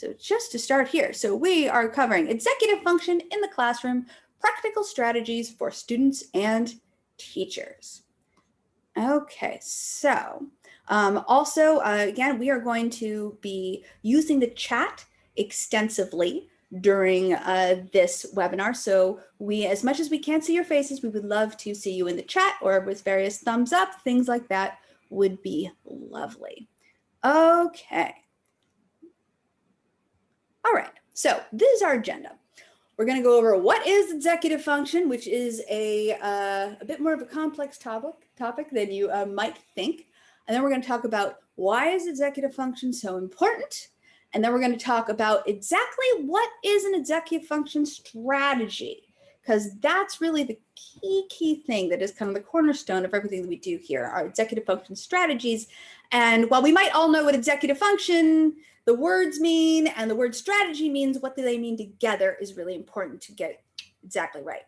So just to start here, so we are covering executive function in the classroom, practical strategies for students and teachers. Okay, so um, also, uh, again, we are going to be using the chat extensively during uh, this webinar. So we, as much as we can't see your faces, we would love to see you in the chat or with various thumbs up, things like that would be lovely. Okay. All right, so this is our agenda. We're going to go over what is executive function, which is a, uh, a bit more of a complex topic, topic than you uh, might think. And then we're going to talk about why is executive function so important? And then we're going to talk about exactly what is an executive function strategy, because that's really the key, key thing that is kind of the cornerstone of everything that we do here, our executive function strategies. And while we might all know what executive function, the words mean and the word strategy means what do they mean together is really important to get exactly right.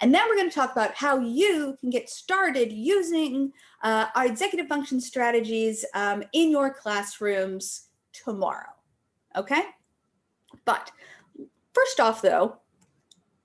And then we're going to talk about how you can get started using uh, our executive function strategies um, in your classrooms tomorrow. Okay. But first off, though,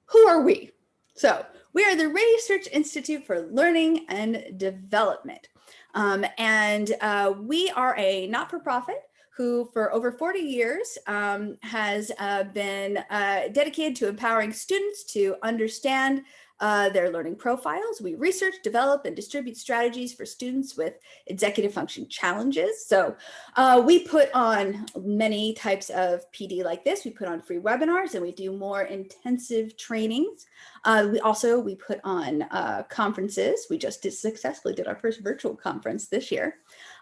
who are we? So we are the Research Institute for Learning and Development. Um, and uh, we are a not-for-profit who for over 40 years um, has uh, been uh, dedicated to empowering students to understand uh, their learning profiles. We research, develop, and distribute strategies for students with executive function challenges. So uh, we put on many types of PD like this. We put on free webinars and we do more intensive trainings. Uh, we also, we put on uh, conferences. We just did successfully did our first virtual conference this year.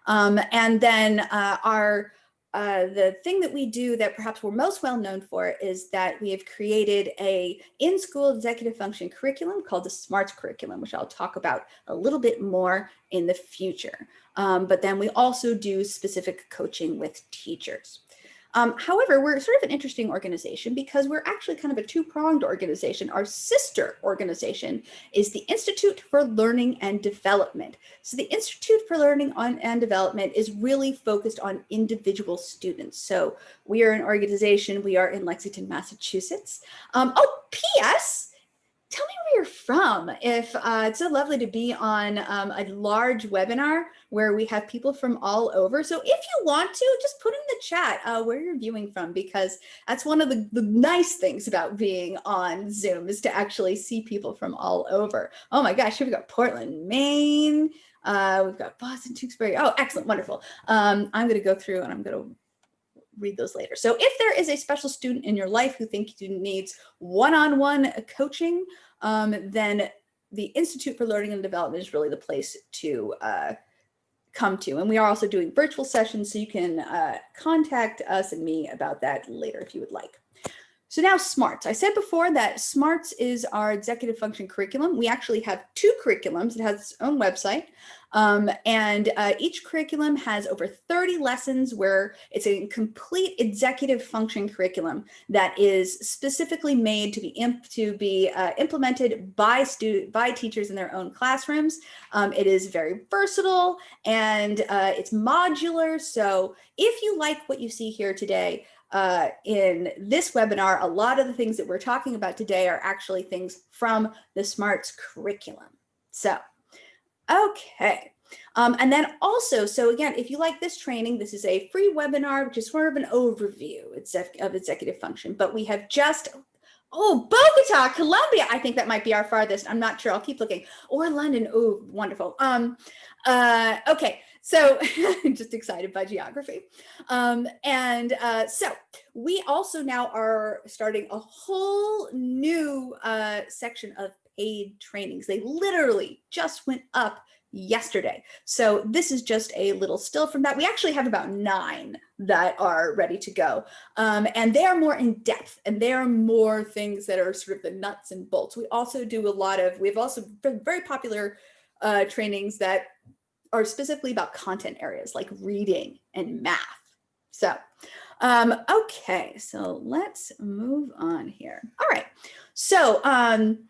Um, and then uh, our uh, the thing that we do that perhaps we're most well known for is that we have created a in-school executive function curriculum called the SMARTS curriculum, which I'll talk about a little bit more in the future. Um, but then we also do specific coaching with teachers. Um, however, we're sort of an interesting organization because we're actually kind of a two-pronged organization. Our sister organization is the Institute for Learning and Development. So the Institute for Learning and Development is really focused on individual students. So we are an organization, we are in Lexington, Massachusetts. Um, oh, P.S tell me where you're from. If uh, it's so lovely to be on um, a large webinar where we have people from all over. So if you want to, just put in the chat uh, where you're viewing from, because that's one of the, the nice things about being on Zoom is to actually see people from all over. Oh my gosh, here we got Portland, Maine. Uh, we've got Boston, Tewksbury. Oh, excellent, wonderful. Um, I'm going to go through and I'm going to read those later. So if there is a special student in your life who thinks you needs one-on-one -on -one coaching, um, then the Institute for Learning and Development is really the place to uh, come to. And we are also doing virtual sessions, so you can uh, contact us and me about that later if you would like. So now SMARTS. I said before that SMARTS is our executive function curriculum. We actually have two curriculums. It has its own website. Um, and uh, each curriculum has over 30 lessons where it's a complete executive function curriculum that is specifically made to be to be uh, implemented by student by teachers in their own classrooms. Um, it is very versatile and uh, it's modular. So if you like what you see here today, uh, in this webinar, a lot of the things that we're talking about today are actually things from the SMARTS curriculum. So, okay. Um, and then also, so again, if you like this training, this is a free webinar, which is sort of an overview of executive function, but we have just Oh, Bogota, Colombia. I think that might be our farthest. I'm not sure. I'll keep looking. Or London. Oh, wonderful. Um, uh, okay, so just excited by geography. Um, and uh, so we also now are starting a whole new uh, section of paid trainings. They literally just went up yesterday. So this is just a little still from that. We actually have about nine that are ready to go. Um, and they are more in depth and they are more things that are sort of the nuts and bolts. We also do a lot of, we have also very popular uh, trainings that are specifically about content areas like reading and math. So, um, okay, so let's move on here. All right, so um,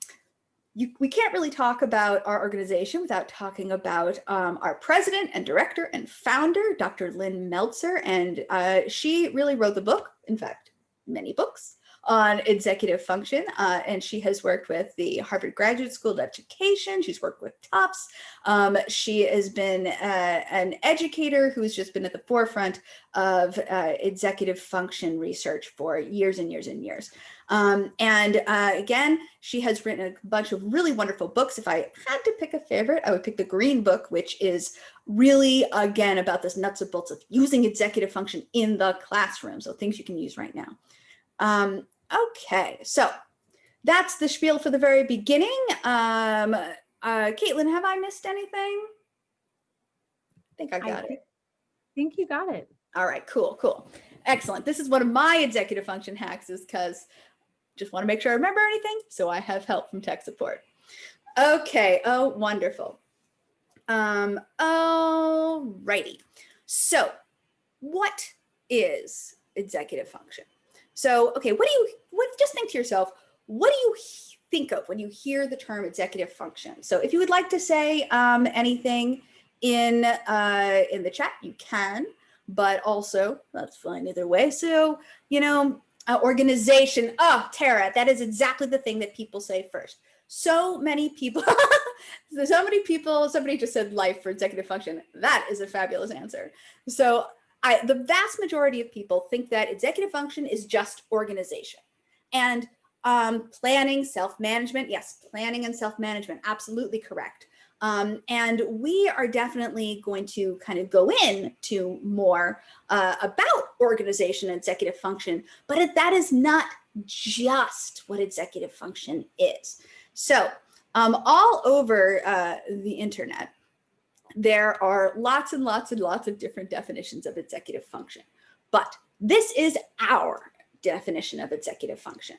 you, we can't really talk about our organization without talking about um, our president and director and founder, Dr. Lynn Meltzer. And uh, she really wrote the book, in fact, many books on executive function. Uh, and she has worked with the Harvard Graduate School of Education. She's worked with Tufts. Um, she has been uh, an educator who's just been at the forefront of uh, executive function research for years and years and years. Um, and uh, again, she has written a bunch of really wonderful books. If I had to pick a favorite, I would pick the Green Book, which is really, again, about this nuts and bolts of using executive function in the classroom. So things you can use right now. Um, Okay, so that's the spiel for the very beginning. Um, uh, Caitlin, have I missed anything? I think I got I it. think you got it. All right, cool, cool. Excellent. This is one of my executive function hacks is because just want to make sure I remember anything. So I have help from tech support. Okay, oh, wonderful. Um, all righty. So what is executive function? So, okay, what do you, what, just think to yourself, what do you think of when you hear the term executive function? So if you would like to say um, anything in, uh, in the chat, you can, but also that's fine either way. So, you know, uh, organization, oh, Tara, that is exactly the thing that people say first. So many people, so many people, somebody just said life for executive function. That is a fabulous answer. So I, the vast majority of people think that executive function is just organization and um, planning, self-management. Yes, planning and self-management, absolutely correct. Um, and we are definitely going to kind of go in to more uh, about organization and executive function, but that is not just what executive function is. So um, all over uh, the internet, there are lots and lots and lots of different definitions of executive function, but this is our definition of executive function.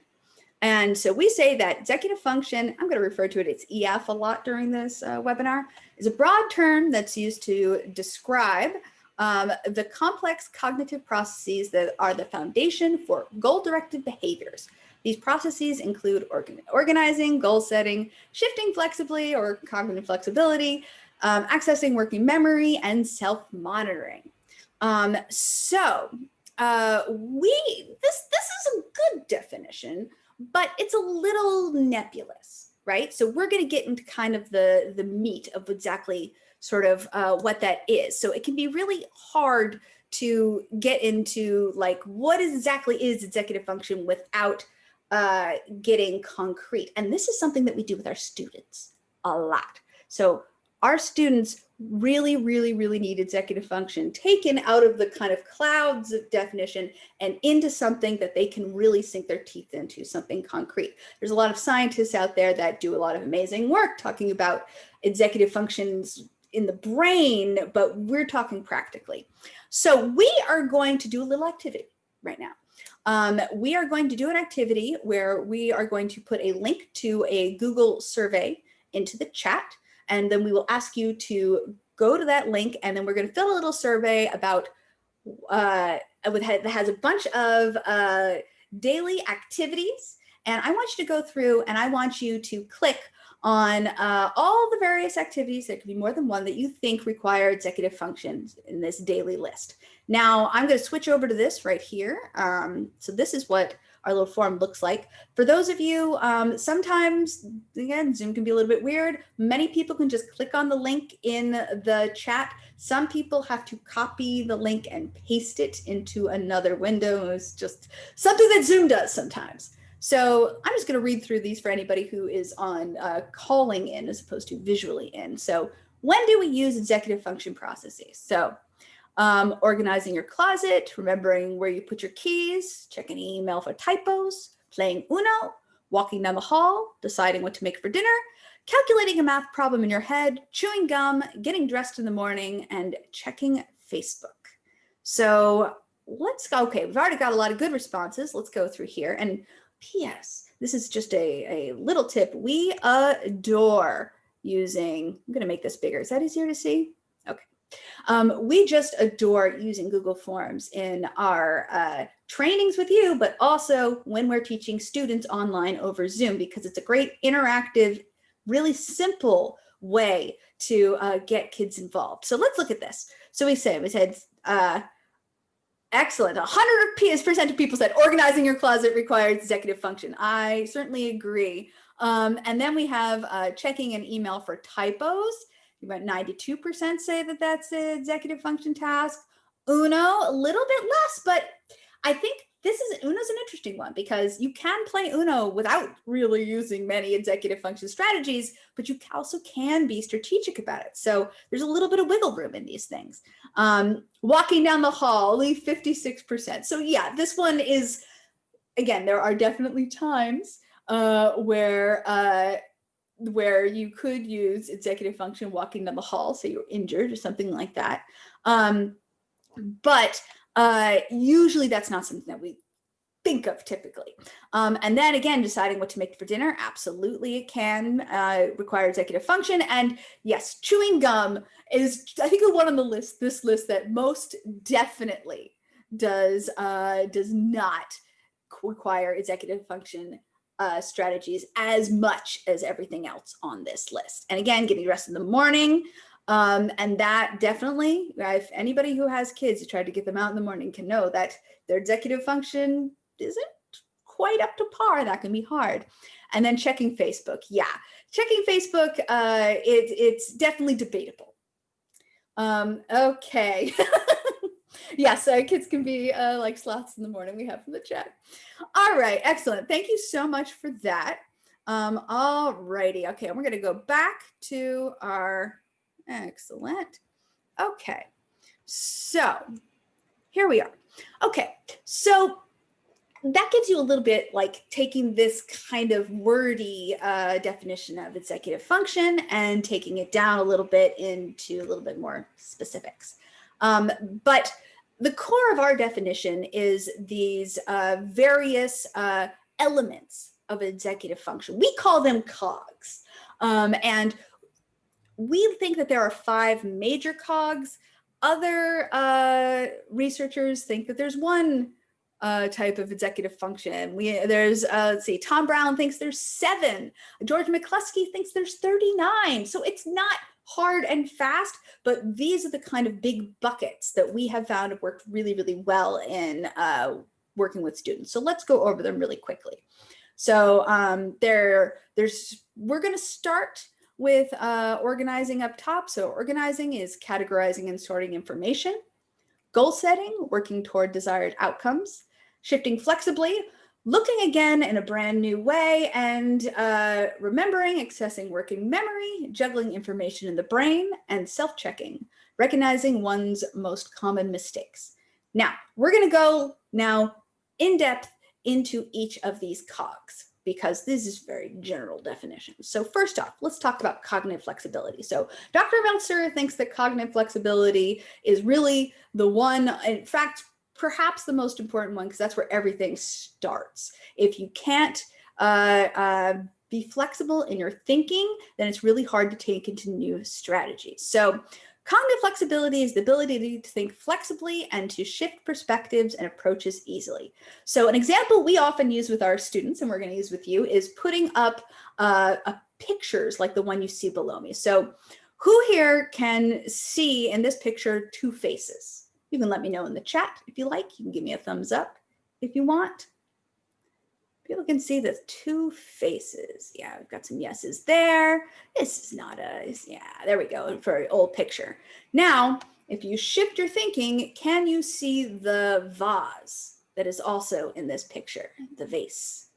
And so we say that executive function, I'm going to refer to it as EF a lot during this uh, webinar, is a broad term that's used to describe um, the complex cognitive processes that are the foundation for goal-directed behaviors. These processes include organ organizing, goal setting, shifting flexibly or cognitive flexibility, um, accessing working memory, and self-monitoring. Um, so uh, we this this is a good definition, but it's a little nebulous, right? So we're going to get into kind of the the meat of exactly sort of uh, what that is. So it can be really hard to get into like what exactly is executive function without uh, getting concrete. And this is something that we do with our students a lot. So our students really, really, really need executive function taken out of the kind of clouds of definition and into something that they can really sink their teeth into, something concrete. There's a lot of scientists out there that do a lot of amazing work talking about executive functions in the brain, but we're talking practically. So we are going to do a little activity right now. Um, we are going to do an activity where we are going to put a link to a Google survey into the chat. And then we will ask you to go to that link and then we're going to fill a little survey about uh, with, that has a bunch of uh, daily activities. And I want you to go through and I want you to click on uh, all the various activities, there could be more than one, that you think require executive functions in this daily list. Now I'm going to switch over to this right here. Um, so this is what our little form looks like. For those of you, um, sometimes, again, Zoom can be a little bit weird. Many people can just click on the link in the chat. Some people have to copy the link and paste it into another window. It's just something that Zoom does sometimes. So I'm just going to read through these for anybody who is on uh, calling in as opposed to visually in. So when do we use executive function processes? So um, organizing your closet, remembering where you put your keys, checking email for typos, playing Uno, walking down the hall, deciding what to make for dinner, calculating a math problem in your head, chewing gum, getting dressed in the morning, and checking Facebook. So let's go. Okay, we've already got a lot of good responses. Let's go through here. And P.S. This is just a, a little tip. We adore using, I'm going to make this bigger. Is that easier to see? Um, we just adore using Google Forms in our uh, trainings with you, but also when we're teaching students online over Zoom, because it's a great interactive really simple way to uh, get kids involved. So let's look at this. So we said, we said, uh, excellent. 100 percent of people said organizing your closet requires executive function. I certainly agree. Um, and then we have uh, checking an email for typos. About 92% say that that's an executive function task. Uno, a little bit less, but I think this is Uno's an interesting one because you can play Uno without really using many executive function strategies, but you also can be strategic about it. So there's a little bit of wiggle room in these things. Um, walking down the hall, only 56%. So yeah, this one is, again, there are definitely times uh, where uh, where you could use executive function walking down the hall, say you're injured or something like that. Um, but uh, usually that's not something that we think of typically. Um, and then again, deciding what to make for dinner, absolutely it can uh, require executive function. And yes, chewing gum is, I think, the one on the list, this list that most definitely does, uh, does not require executive function uh, strategies as much as everything else on this list. And again, getting dressed in the morning, um, and that definitely, if anybody who has kids, who try to get them out in the morning can know that their executive function isn't quite up to par. That can be hard. And then checking Facebook. Yeah, checking Facebook, uh, it, it's definitely debatable. Um, okay. yes, uh, kids can be uh, like sloths in the morning we have from the chat. All right, excellent. Thank you so much for that. Um, all righty. Okay, we're going to go back to our Excellent. Okay, so here we are. Okay, so that gives you a little bit like taking this kind of wordy uh, definition of executive function and taking it down a little bit into a little bit more specifics. Um, but the core of our definition is these uh, various uh, elements of executive function. We call them cogs. Um, and we think that there are five major cogs. Other uh, researchers think that there's one uh, type of executive function. We there's uh, let's see, Tom Brown thinks there's seven. George McCloskey thinks there's 39. So it's not hard and fast, but these are the kind of big buckets that we have found have worked really, really well in uh, working with students. So let's go over them really quickly. So um, there, there's, we're going to start with uh, organizing up top. So organizing is categorizing and sorting information. Goal setting, working toward desired outcomes. Shifting flexibly, looking again in a brand new way and uh, remembering, accessing working memory, juggling information in the brain, and self-checking, recognizing one's most common mistakes. Now, we're gonna go now in depth into each of these cogs because this is very general definition. So first off, let's talk about cognitive flexibility. So Dr. Meltzer thinks that cognitive flexibility is really the one, in fact, perhaps the most important one because that's where everything starts. If you can't uh, uh, be flexible in your thinking, then it's really hard to take into new strategies. So Cognitive flexibility is the ability to think flexibly and to shift perspectives and approaches easily. So an example we often use with our students, and we're going to use with you, is putting up uh, pictures like the one you see below me. So who here can see in this picture two faces? You can let me know in the chat if you like. You can give me a thumbs up if you want. People can see the two faces. Yeah, we've got some yeses there. This is not a, yeah, there we go for an old picture. Now, if you shift your thinking, can you see the vase that is also in this picture, the vase?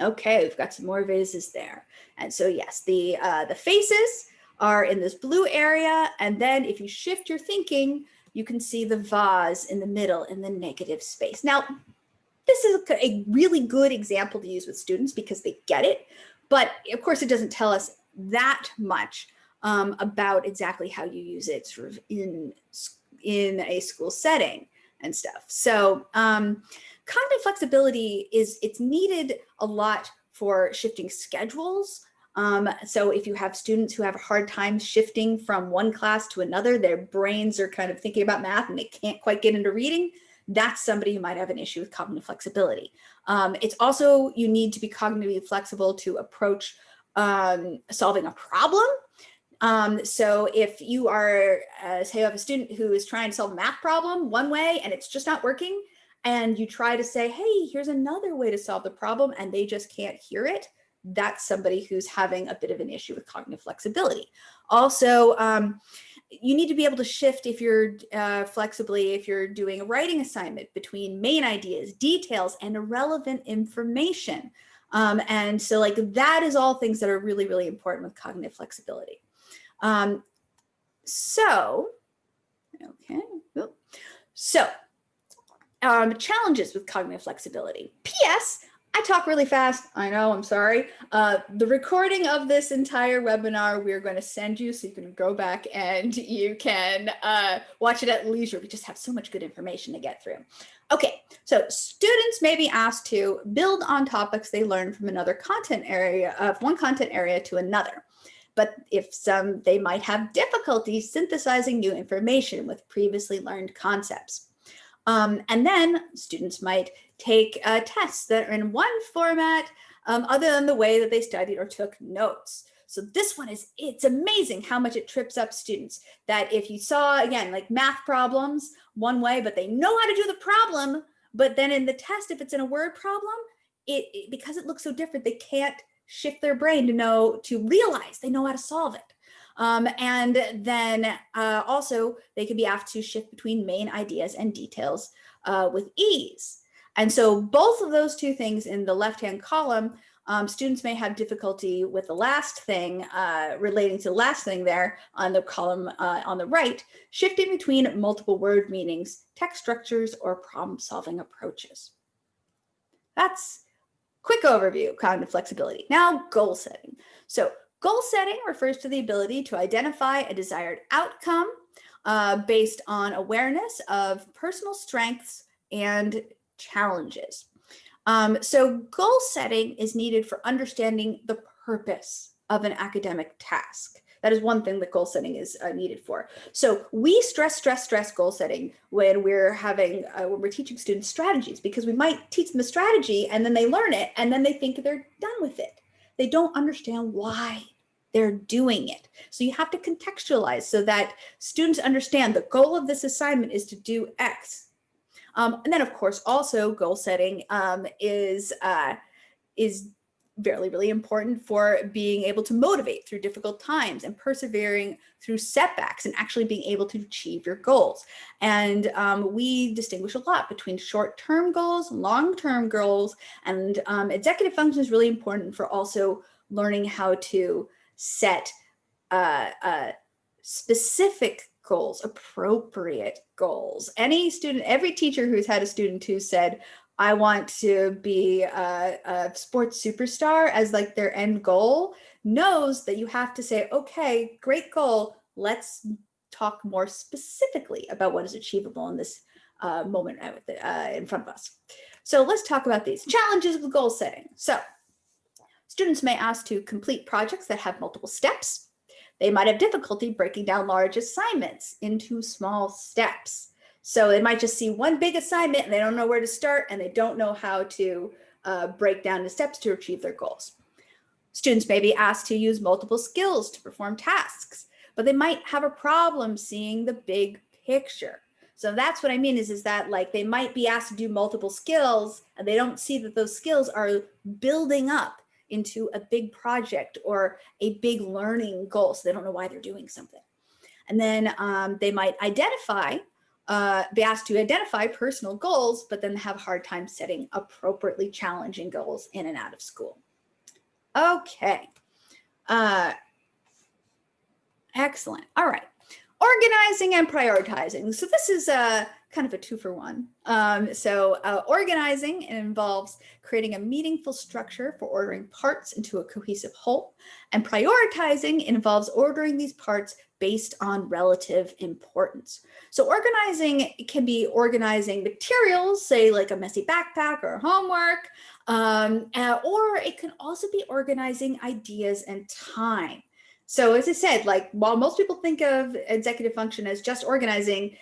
Okay, we've got some more vases there. And so yes, the, uh, the faces are in this blue area. And then if you shift your thinking, you can see the vase in the middle in the negative space. Now, this is a really good example to use with students because they get it. But of course, it doesn't tell us that much um, about exactly how you use it sort of in, in a school setting and stuff. So um, cognitive flexibility is it's needed a lot for shifting schedules. Um, so if you have students who have a hard time shifting from one class to another, their brains are kind of thinking about math and they can't quite get into reading, that's somebody who might have an issue with cognitive flexibility. Um, it's also, you need to be cognitively flexible to approach um, solving a problem. Um, so if you are, uh, say you have a student who is trying to solve a math problem one way and it's just not working, and you try to say, hey, here's another way to solve the problem, and they just can't hear it, that's somebody who's having a bit of an issue with cognitive flexibility. Also, um, you need to be able to shift if you're uh, flexibly, if you're doing a writing assignment between main ideas, details, and irrelevant information. Um, and so like that is all things that are really, really important with cognitive flexibility. Um, so, okay, so um, challenges with cognitive flexibility. P.S. I talk really fast. I know, I'm sorry. Uh, the recording of this entire webinar, we're going to send you so you can go back and you can uh, watch it at leisure. We just have so much good information to get through. Okay, so students may be asked to build on topics they learn from another content area, of one content area to another. But if some, they might have difficulty synthesizing new information with previously learned concepts. Um, and then students might take uh, tests that are in one format um, other than the way that they studied or took notes. So this one is, it's amazing how much it trips up students that if you saw, again, like math problems one way, but they know how to do the problem, but then in the test, if it's in a word problem, it, it because it looks so different, they can't shift their brain to know, to realize they know how to solve it. Um, and then uh, also they could be asked to shift between main ideas and details uh, with ease. And so both of those two things in the left-hand column, um, students may have difficulty with the last thing uh, relating to the last thing there on the column uh, on the right, shifting between multiple word meanings, text structures, or problem solving approaches. That's quick overview kind of cognitive flexibility. Now goal setting. So Goal setting refers to the ability to identify a desired outcome uh, based on awareness of personal strengths and challenges. Um, so goal setting is needed for understanding the purpose of an academic task. That is one thing that goal setting is uh, needed for. So we stress, stress, stress goal setting when we're having, uh, when we're teaching students strategies, because we might teach them a strategy and then they learn it and then they think they're done with it. They don't understand why they're doing it. So you have to contextualize so that students understand the goal of this assignment is to do X. Um, and then of course, also goal setting um, is, uh, is really, really important for being able to motivate through difficult times and persevering through setbacks and actually being able to achieve your goals. And um, we distinguish a lot between short-term goals, long-term goals, and um, executive function is really important for also learning how to set uh, uh, specific goals, appropriate goals. Any student, every teacher who's had a student who said, I want to be a, a, sports superstar as like their end goal knows that you have to say, okay, great goal. Let's talk more specifically about what is achievable in this uh, moment uh, in front of us. So let's talk about these challenges with goal setting. So Students may ask to complete projects that have multiple steps. They might have difficulty breaking down large assignments into small steps. So they might just see one big assignment and they don't know where to start and they don't know how to uh, break down the steps to achieve their goals. Students may be asked to use multiple skills to perform tasks, but they might have a problem seeing the big picture. So that's what I mean is, is that like they might be asked to do multiple skills and they don't see that those skills are building up into a big project or a big learning goal. So they don't know why they're doing something. And then um, they might identify, uh, be asked to identify personal goals, but then have a hard time setting appropriately challenging goals in and out of school. Okay. Uh, excellent. All right. Organizing and prioritizing. So this is a kind of a two for one. Um, so uh, organizing involves creating a meaningful structure for ordering parts into a cohesive whole and prioritizing involves ordering these parts based on relative importance. So organizing can be organizing materials, say like a messy backpack or homework, um, uh, or it can also be organizing ideas and time. So as I said, like while most people think of executive function as just organizing,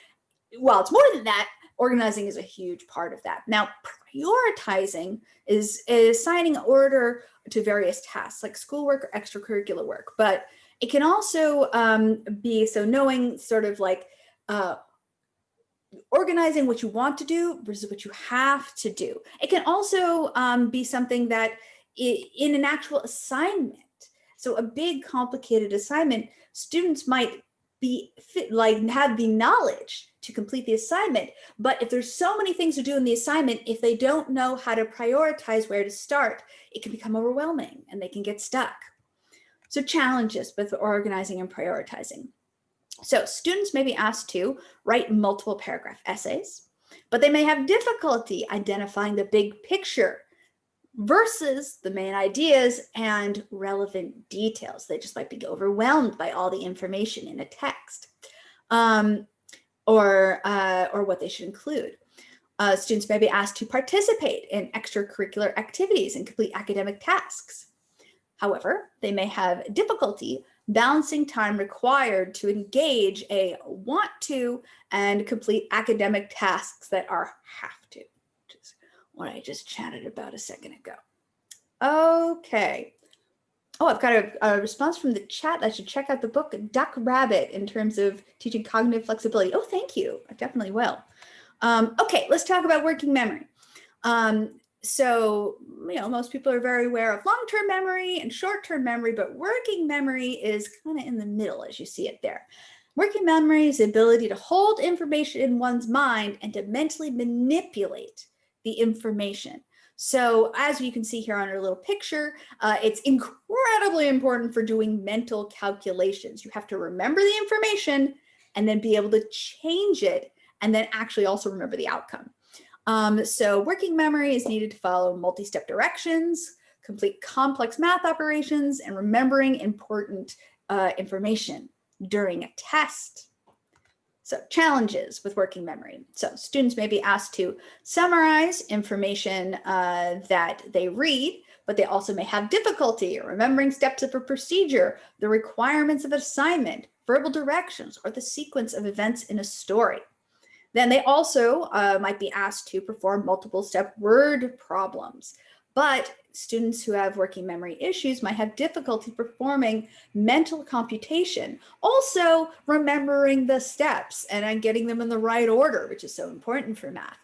well, it's more than that. Organizing is a huge part of that. Now, prioritizing is, is assigning order to various tasks like schoolwork or extracurricular work. But it can also um, be so knowing sort of like uh, organizing what you want to do versus what you have to do. It can also um, be something that in an actual assignment. So a big complicated assignment, students might be fit, like have the knowledge to complete the assignment. But if there's so many things to do in the assignment, if they don't know how to prioritize where to start, it can become overwhelming and they can get stuck. So challenges with organizing and prioritizing. So students may be asked to write multiple paragraph essays, but they may have difficulty identifying the big picture versus the main ideas and relevant details. They just might be overwhelmed by all the information in a text um, or, uh, or what they should include. Uh, students may be asked to participate in extracurricular activities and complete academic tasks. However, they may have difficulty balancing time required to engage a want to and complete academic tasks that are is what I just chatted about a second ago. Okay. Oh, I've got a, a response from the chat. I should check out the book Duck Rabbit in terms of teaching cognitive flexibility. Oh, thank you. I definitely will. Um, okay, let's talk about working memory. Um, so, you know, most people are very aware of long-term memory and short-term memory, but working memory is kind of in the middle as you see it there. Working memory is the ability to hold information in one's mind and to mentally manipulate the information. So as you can see here on our little picture, uh, it's incredibly important for doing mental calculations. You have to remember the information and then be able to change it and then actually also remember the outcome. Um, so working memory is needed to follow multi-step directions, complete complex math operations, and remembering important uh, information during a test. So challenges with working memory. So students may be asked to summarize information uh, that they read, but they also may have difficulty remembering steps of a procedure, the requirements of assignment, verbal directions, or the sequence of events in a story. Then they also uh, might be asked to perform multiple step word problems. But students who have working memory issues might have difficulty performing mental computation, also remembering the steps and getting them in the right order, which is so important for math.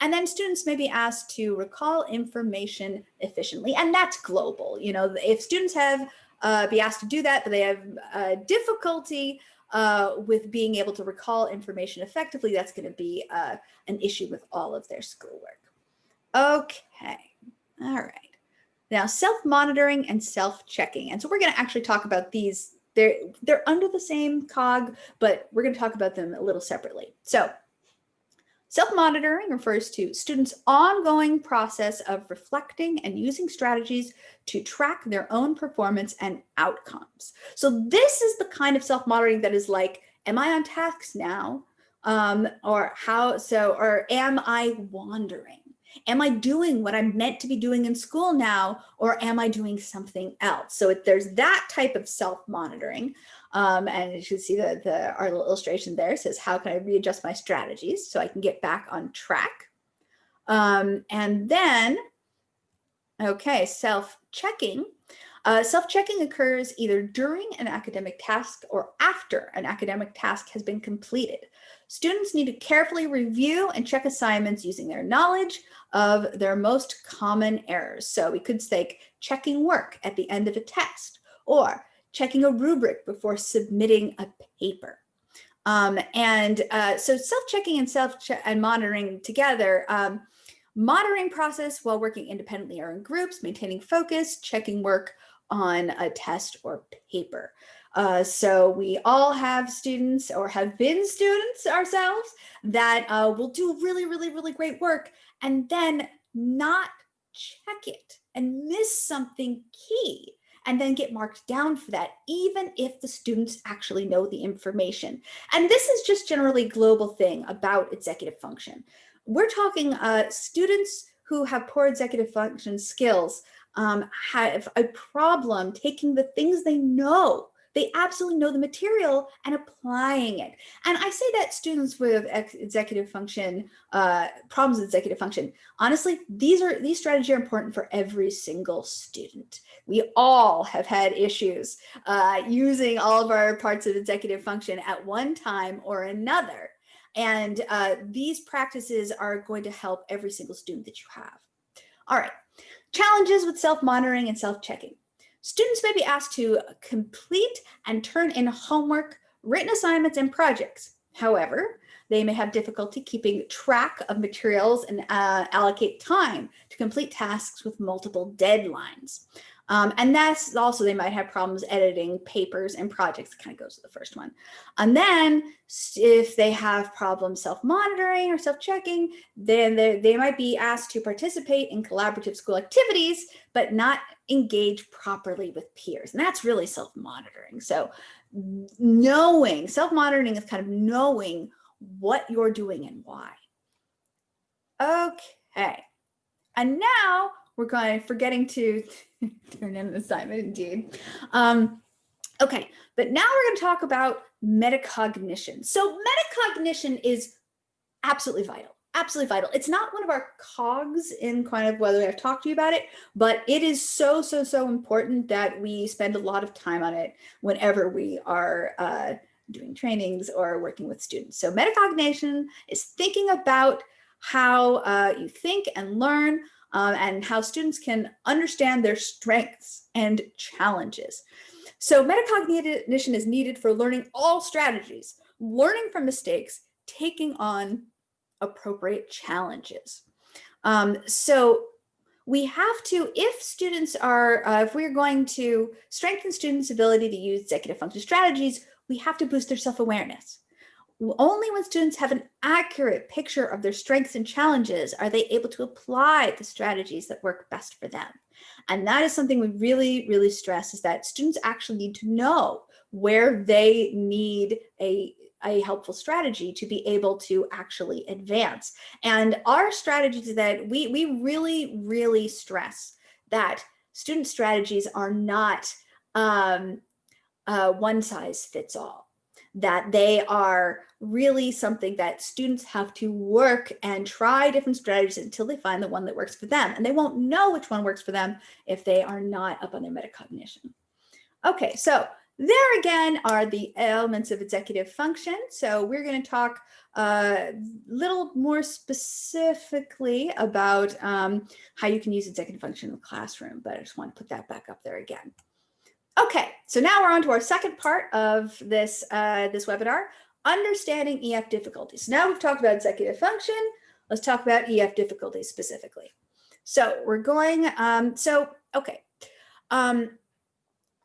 And then students may be asked to recall information efficiently, and that's global. You know, if students have uh, be asked to do that, but they have uh, difficulty uh, with being able to recall information effectively, that's going to be uh, an issue with all of their schoolwork. Okay, all right. Now, self-monitoring and self-checking. And so we're going to actually talk about these. They're, they're under the same cog, but we're going to talk about them a little separately. So Self-monitoring refers to students' ongoing process of reflecting and using strategies to track their own performance and outcomes. So this is the kind of self-monitoring that is like, am I on task now? Um, or how, so, or am I wandering? Am I doing what I'm meant to be doing in school now, or am I doing something else? So it, there's that type of self-monitoring. Um, and you see that the, our little illustration there says, how can I readjust my strategies so I can get back on track? Um, and then, okay, self-checking. Uh, Self-checking occurs either during an academic task or after an academic task has been completed. Students need to carefully review and check assignments using their knowledge of their most common errors. So we could say checking work at the end of a test or checking a rubric before submitting a paper. Um, and uh, so self-checking and self and monitoring together, um, monitoring process while working independently or in groups, maintaining focus, checking work on a test or paper. Uh, so we all have students or have been students ourselves that uh, will do really, really, really great work and then not check it and miss something key and then get marked down for that, even if the students actually know the information. And this is just generally global thing about executive function. We're talking uh, students who have poor executive function skills um, have a problem taking the things they know They absolutely know the material and applying it. And I say that students with executive function, uh, problems with executive function, honestly, these are these strategies are important for every single student. We all have had issues uh, using all of our parts of executive function at one time or another. And uh, these practices are going to help every single student that you have. All right, challenges with self-monitoring and self-checking. Students may be asked to complete and turn in homework, written assignments, and projects. However, they may have difficulty keeping track of materials and uh, allocate time to complete tasks with multiple deadlines. Um, and that's also, they might have problems editing papers and projects, kind of goes to the first one. And then if they have problems self-monitoring or self-checking, then they, they might be asked to participate in collaborative school activities, but not engage properly with peers. And that's really self-monitoring. So knowing, self-monitoring is kind of knowing what you're doing and why. Okay. And now we're going, forgetting to turn in an assignment indeed. Um, okay, but now we're going to talk about metacognition. So metacognition is absolutely vital, absolutely vital. It's not one of our cogs in kind of whether I've talked to you about it, but it is so, so, so important that we spend a lot of time on it whenever we are uh, doing trainings or working with students. So metacognition is thinking about how uh, you think and learn um, and how students can understand their strengths and challenges. So metacognition is needed for learning all strategies, learning from mistakes, taking on appropriate challenges. Um, so we have to, if students are, uh, if we're going to strengthen students' ability to use executive function strategies, we have to boost their self-awareness. Only when students have an accurate picture of their strengths and challenges are they able to apply the strategies that work best for them. And that is something we really, really stress is that students actually need to know where they need a, a helpful strategy to be able to actually advance. And our strategies that we, we really, really stress that student strategies are not um, uh, one size fits all that they are really something that students have to work and try different strategies until they find the one that works for them. And they won't know which one works for them if they are not up on their metacognition. Okay, so there again are the elements of executive function. So we're going to talk a little more specifically about um, how you can use executive function in the classroom, but I just want to put that back up there again. Okay, so now we're on to our second part of this, uh, this webinar, understanding EF difficulties. Now we've talked about executive function. Let's talk about EF difficulties specifically. So we're going, um, so, okay. Um,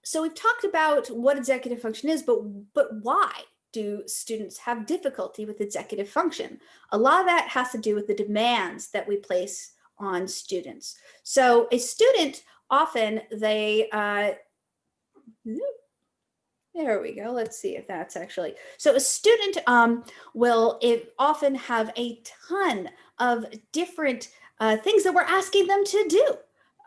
so we've talked about what executive function is, but, but why do students have difficulty with executive function? A lot of that has to do with the demands that we place on students. So a student often they uh, there we go. Let's see if that's actually. So a student um, will often have a ton of different uh, things that we're asking them to do.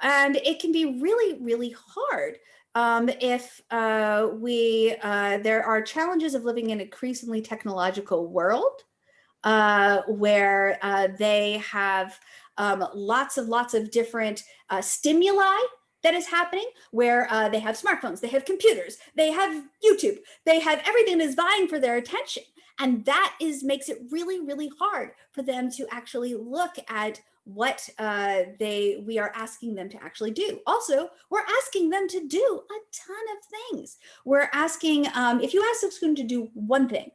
And it can be really, really hard um, if uh, we, uh, there are challenges of living in an increasingly technological world uh, where uh, they have um, lots of lots of different uh, stimuli that is happening where uh, they have smartphones, they have computers, they have YouTube, they have everything that is vying for their attention. And that is makes it really, really hard for them to actually look at what uh, they we are asking them to actually do. Also, we're asking them to do a ton of things. We're asking, um, if you ask a student to do one thing,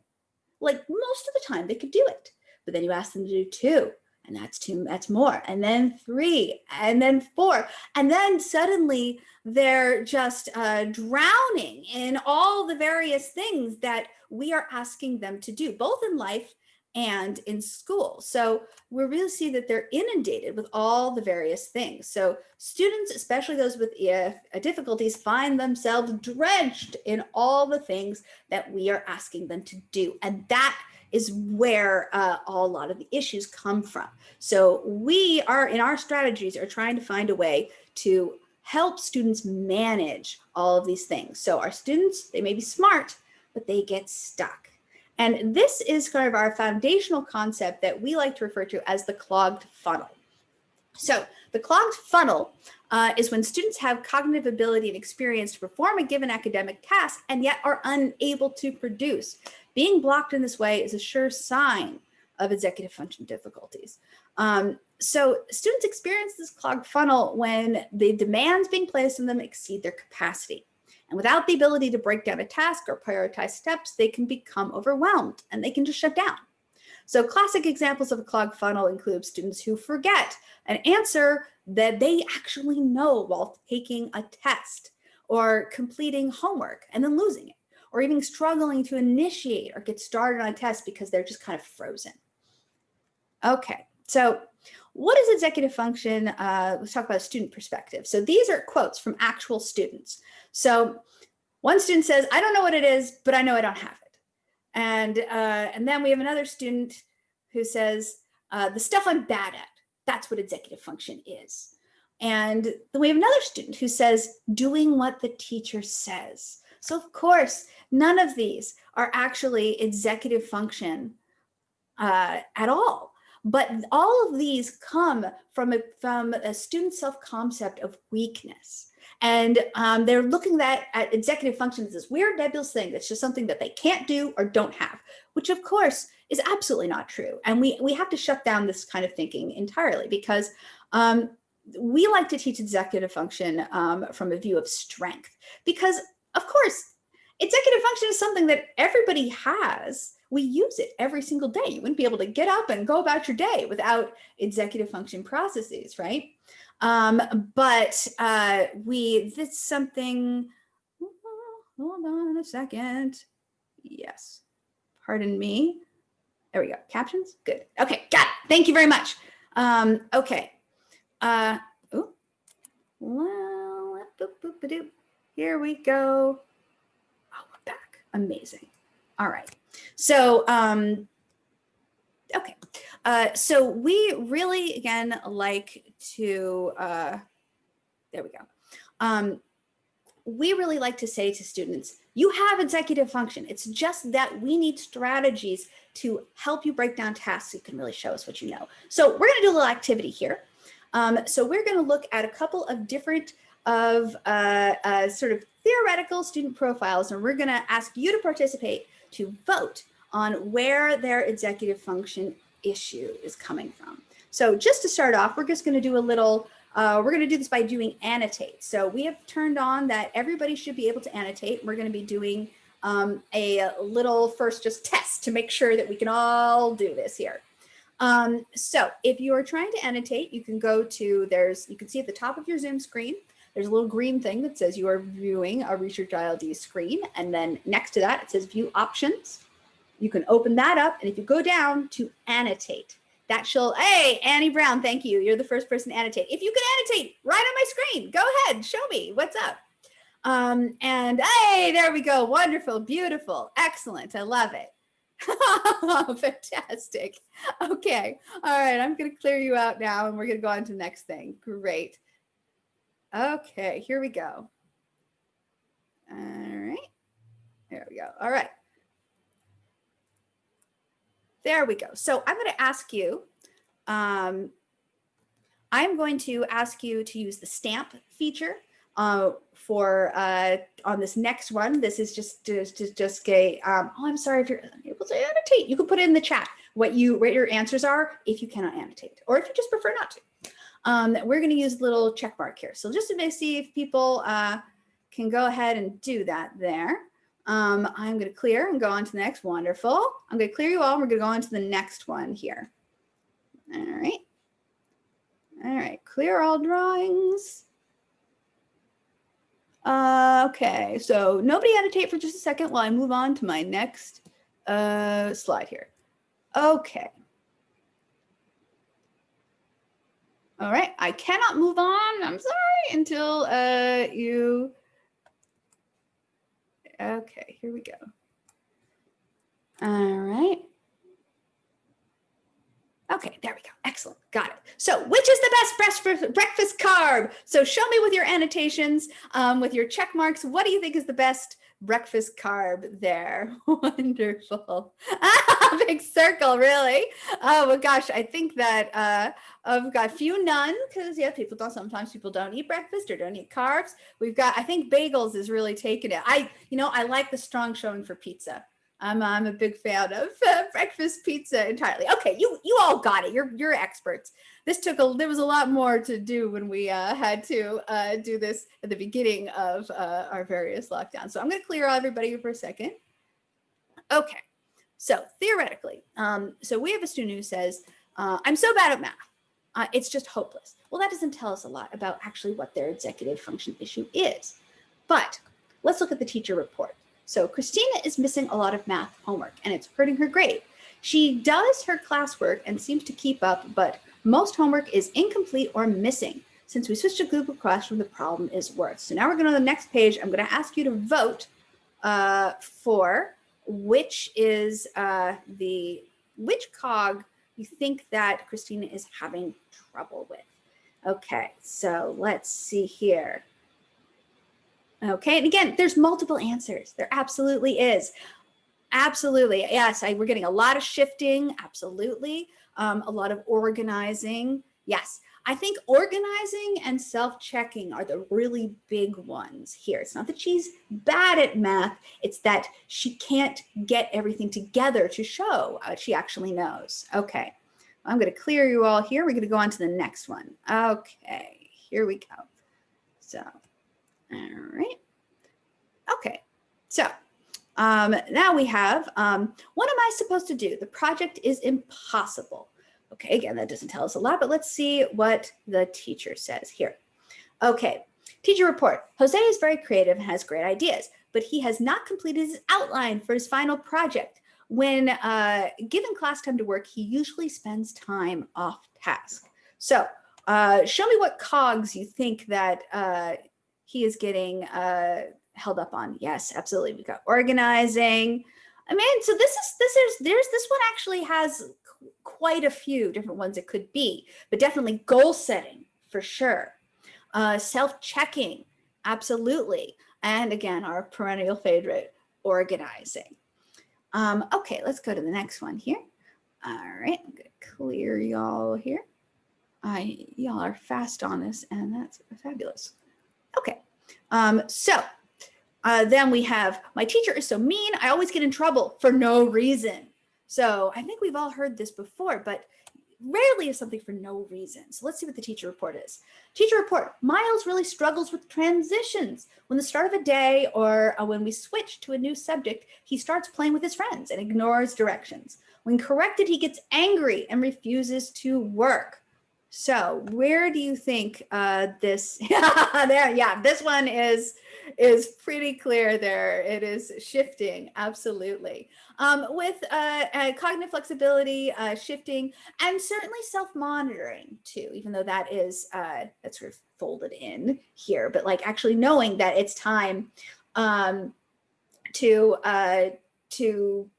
like most of the time they could do it, but then you ask them to do two, and that's two, that's more, and then three, and then four, and then suddenly they're just uh, drowning in all the various things that we are asking them to do, both in life and in school. So we really see that they're inundated with all the various things. So students, especially those with EF difficulties, find themselves drenched in all the things that we are asking them to do. And that is where uh, a lot of the issues come from. So we are in our strategies are trying to find a way to help students manage all of these things. So our students, they may be smart, but they get stuck. And this is kind of our foundational concept that we like to refer to as the clogged funnel. So the clogged funnel uh, is when students have cognitive ability and experience to perform a given academic task and yet are unable to produce. Being blocked in this way is a sure sign of executive function difficulties. Um, so students experience this clogged funnel when the demands being placed on them exceed their capacity. And without the ability to break down a task or prioritize steps, they can become overwhelmed and they can just shut down. So classic examples of a clogged funnel include students who forget an answer that they actually know while taking a test or completing homework and then losing it, or even struggling to initiate or get started on a test because they're just kind of frozen. Okay, so what is executive function? Uh, let's talk about a student perspective. So these are quotes from actual students. So one student says, I don't know what it is, but I know I don't have it. And, uh, and then we have another student who says, uh, the stuff I'm bad at, that's what executive function is. And then we have another student who says, doing what the teacher says. So of course, none of these are actually executive function uh, at all. But all of these come from a, from a student self-concept of weakness. And um, they're looking at, at executive function as this weird nebulous thing that's just something that they can't do or don't have, which of course is absolutely not true. And we, we have to shut down this kind of thinking entirely because um, we like to teach executive function um, from a view of strength because of course, executive function is something that everybody has we use it every single day. You wouldn't be able to get up and go about your day without executive function processes, right? Um, but uh, we, this something, hold on a second. Yes, pardon me. There we go, captions, good. Okay, got it, thank you very much. Um, okay, uh, ooh. well, boop, boop, here we go. Oh, we're back, amazing. All right. So, um, okay. Uh, so we really, again, like to, uh, there we go. Um, we really like to say to students, you have executive function. It's just that we need strategies to help you break down tasks you can really show us what you know. So we're going to do a little activity here. Um, so we're going to look at a couple of different of uh, uh, sort of theoretical student profiles, and we're going to ask you to participate to vote on where their executive function issue is coming from. So just to start off, we're just going to do a little, uh, we're going to do this by doing annotate. So we have turned on that everybody should be able to annotate. We're going to be doing um, a little first just test to make sure that we can all do this here. Um, so if you are trying to annotate, you can go to, there's, you can see at the top of your Zoom screen, there's a little green thing that says you are viewing a Research ILD screen. And then next to that, it says view options. You can open that up. And if you go down to annotate, that shall, hey, Annie Brown, thank you. You're the first person to annotate. If you can annotate right on my screen, go ahead, show me what's up. Um, and hey, there we go. Wonderful, beautiful, excellent. I love it. Fantastic. Okay. All right. I'm going to clear you out now and we're going to go on to the next thing. Great. Okay, here we go. All right. There we go. All right. There we go. So I'm going to ask you, um, I'm going to ask you to use the stamp feature uh, for uh, on this next one. This is just just just, just um, oh, I'm sorry if you're able to annotate. You can put it in the chat what you what your answers are if you cannot annotate, or if you just prefer not to um, we're going to use a little check mark here. So just to see if people uh, can go ahead and do that there. Um, I'm going to clear and go on to the next. Wonderful. I'm going to clear you all. We're going to go on to the next one here. All right. All right. Clear all drawings. Uh, okay. So nobody annotate for just a second while I move on to my next uh, slide here. Okay. All right, I cannot move on, I'm sorry, until uh, you, okay, here we go. All right. Okay, there we go. Excellent. Got it. So which is the best breakfast, carb? So show me with your annotations, um, with your check marks, what do you think is the best breakfast carb there? Wonderful. Big circle, really? Oh my gosh, I think that uh, I've got a few none because yeah, people don't, sometimes people don't eat breakfast or don't eat carbs. We've got, I think bagels is really taking it. I, you know, I like the strong showing for pizza. I'm, I'm a big fan of uh, breakfast pizza entirely. Okay, you you all got it. You're you're experts. This took a there was a lot more to do when we uh, had to uh, do this at the beginning of uh, our various lockdowns. So I'm going to clear everybody for a second. Okay, so theoretically, um, so we have a student who says, uh, "I'm so bad at math, uh, it's just hopeless." Well, that doesn't tell us a lot about actually what their executive function issue is. But let's look at the teacher report. So Christina is missing a lot of math homework and it's hurting her grade. She does her classwork and seems to keep up, but most homework is incomplete or missing. Since we switched to Google Classroom, the problem is worse. So now we're going to the next page. I'm going to ask you to vote uh, for which is uh, the, which cog you think that Christina is having trouble with. Okay, so let's see here. Okay, and again, there's multiple answers. There absolutely is. Absolutely, yes, I, we're getting a lot of shifting, absolutely. Um, a lot of organizing, yes. I think organizing and self-checking are the really big ones here. It's not that she's bad at math, it's that she can't get everything together to show what she actually knows. Okay, I'm gonna clear you all here. We're gonna go on to the next one. Okay, here we go. So all right. Okay. So um, now we have, um, what am I supposed to do? The project is impossible. Okay, again, that doesn't tell us a lot, but let's see what the teacher says here. Okay, teacher report. Jose is very creative and has great ideas, but he has not completed his outline for his final project. When uh, given class time to work, he usually spends time off task. So uh, show me what cogs you think that uh, he is getting uh, held up on. Yes, absolutely. We've got organizing. I mean, so this is this is there's this one actually has quite a few different ones it could be, but definitely goal setting for sure. Uh, self-checking, absolutely. And again, our perennial favorite, organizing. Um, okay, let's go to the next one here. All right, I'm gonna clear y'all here. I y'all are fast on this, and that's fabulous. Okay, um, so uh, then we have, my teacher is so mean, I always get in trouble for no reason. So I think we've all heard this before, but rarely is something for no reason. So let's see what the teacher report is. Teacher report, Miles really struggles with transitions. When the start of a day or uh, when we switch to a new subject, he starts playing with his friends and ignores directions. When corrected, he gets angry and refuses to work. So where do you think uh, this, there, yeah, this one is, is pretty clear there. It is shifting, absolutely. Um, with uh, uh, cognitive flexibility, uh, shifting, and certainly self-monitoring too, even though that is, uh, that's sort of folded in here, but like actually knowing that it's time um, to, uh, to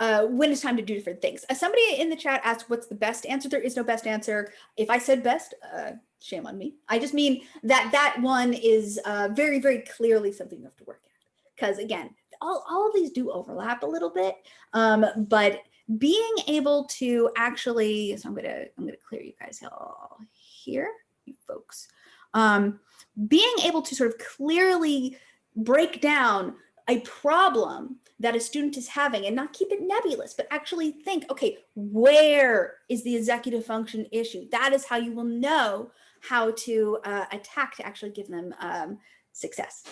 uh, when it's time to do different things. Uh, somebody in the chat asked, what's the best answer? There is no best answer. If I said best, uh, shame on me. I just mean that that one is uh, very, very clearly something you have to work at. Because again, all, all of these do overlap a little bit, um, but being able to actually, so I'm gonna, I'm gonna clear you guys all here, you folks. Um, being able to sort of clearly break down a problem that a student is having and not keep it nebulous, but actually think, okay, where is the executive function issue? That is how you will know how to uh, attack to actually give them um, success.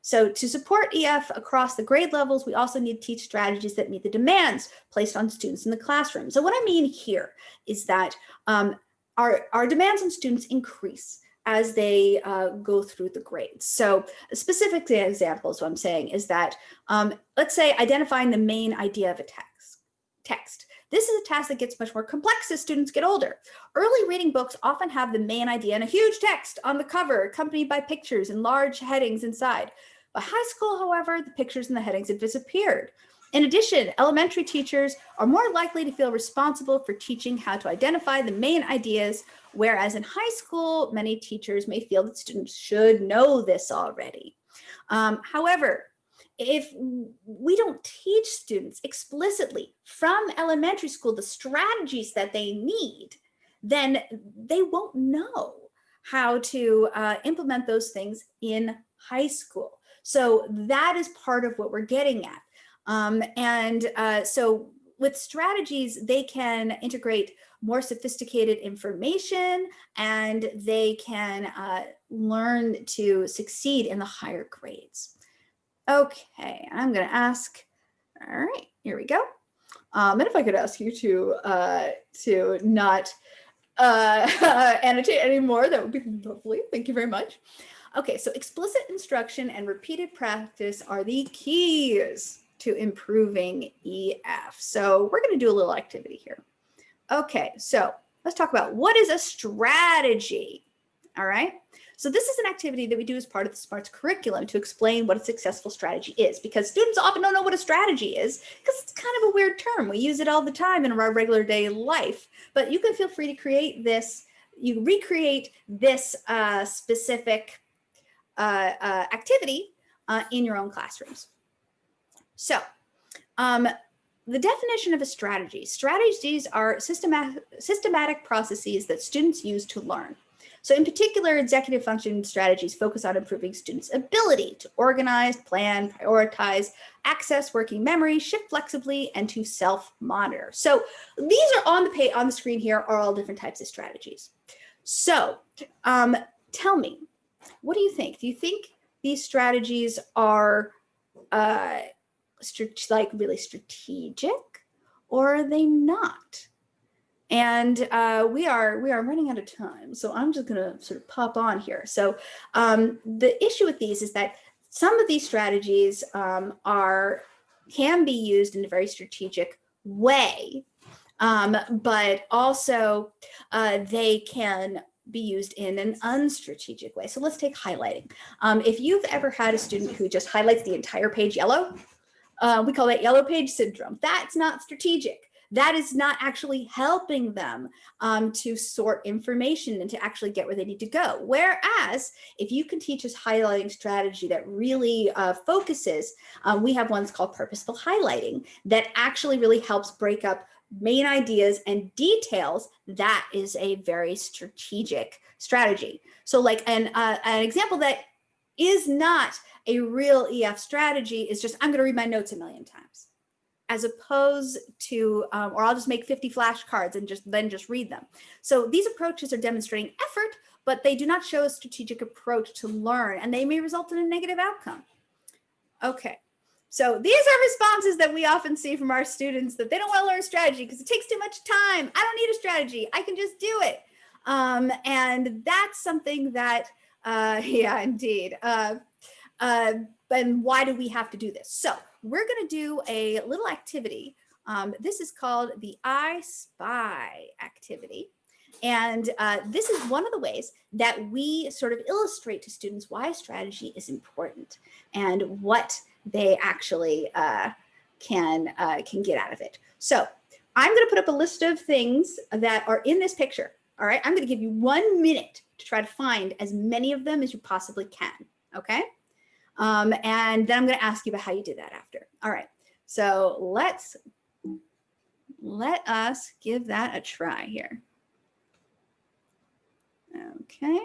So to support EF across the grade levels, we also need to teach strategies that meet the demands placed on students in the classroom. So what I mean here is that um, our, our demands on students increase as they uh, go through the grades. So specific example is what I'm saying is that, um, let's say identifying the main idea of a text. text. This is a task that gets much more complex as students get older. Early reading books often have the main idea and a huge text on the cover accompanied by pictures and large headings inside. By high school, however, the pictures and the headings have disappeared. In addition, elementary teachers are more likely to feel responsible for teaching how to identify the main ideas, whereas in high school, many teachers may feel that students should know this already. Um, however, if we don't teach students explicitly from elementary school the strategies that they need, then they won't know how to uh, implement those things in high school. So that is part of what we're getting at. Um, and uh, so with strategies, they can integrate more sophisticated information and they can uh, learn to succeed in the higher grades. Okay, I'm going to ask, all right, here we go. Um, and if I could ask you to uh, to not uh, annotate anymore, that would be lovely. Thank you very much. Okay, so explicit instruction and repeated practice are the keys to improving EF. So we're going to do a little activity here. Okay, so let's talk about what is a strategy. All right. So this is an activity that we do as part of the SMARTS curriculum to explain what a successful strategy is because students often don't know what a strategy is because it's kind of a weird term. We use it all the time in our regular day life, but you can feel free to create this, you recreate this uh, specific uh, uh, activity uh, in your own classrooms. So um, the definition of a strategy, strategies are systematic, systematic processes that students use to learn. So in particular, executive function strategies focus on improving students' ability to organize, plan, prioritize, access working memory, shift flexibly, and to self-monitor. So these are on the page on the screen here are all different types of strategies. So um, tell me, what do you think? Do you think these strategies are uh, like really strategic or are they not? And uh, we are we are running out of time, so I'm just going to sort of pop on here. So um, the issue with these is that some of these strategies um, are can be used in a very strategic way, um, but also uh, they can be used in an unstrategic way. So let's take highlighting. Um, if you've ever had a student who just highlights the entire page yellow, uh, we call that yellow page syndrome. That's not strategic that is not actually helping them um, to sort information and to actually get where they need to go. Whereas if you can teach us highlighting strategy that really uh, focuses, um, we have ones called purposeful highlighting that actually really helps break up main ideas and details, that is a very strategic strategy. So like an, uh, an example that is not a real EF strategy is just, I'm gonna read my notes a million times as opposed to, um, or I'll just make 50 flashcards and just then just read them. So these approaches are demonstrating effort, but they do not show a strategic approach to learn and they may result in a negative outcome. Okay, so these are responses that we often see from our students that they don't want to learn strategy because it takes too much time. I don't need a strategy. I can just do it. Um, and that's something that, uh, yeah, indeed. Uh, uh, and why do we have to do this? So we're going to do a little activity. Um, this is called the I Spy activity. And uh, this is one of the ways that we sort of illustrate to students why strategy is important and what they actually uh, can, uh, can get out of it. So I'm going to put up a list of things that are in this picture. All right, I'm going to give you one minute to try to find as many of them as you possibly can. Okay. Um, and then I'm going to ask you about how you did that after. All right. So let's let us give that a try here. Okay.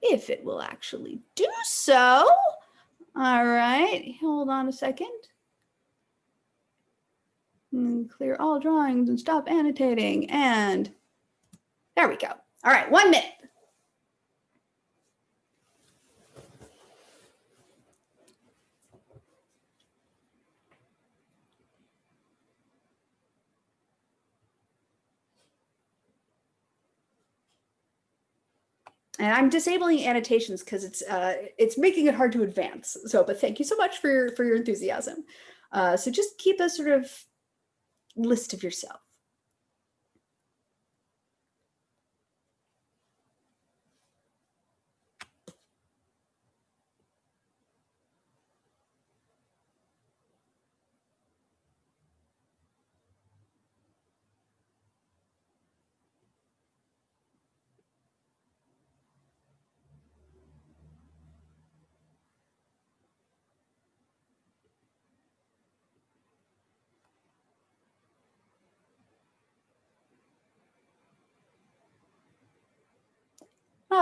If it will actually do so. All right. Hold on a second. And clear all drawings and stop annotating. And there we go. All right. One minute. And I'm disabling annotations because it's uh, it's making it hard to advance. So, but thank you so much for your, for your enthusiasm. Uh, so just keep a sort of list of yourself.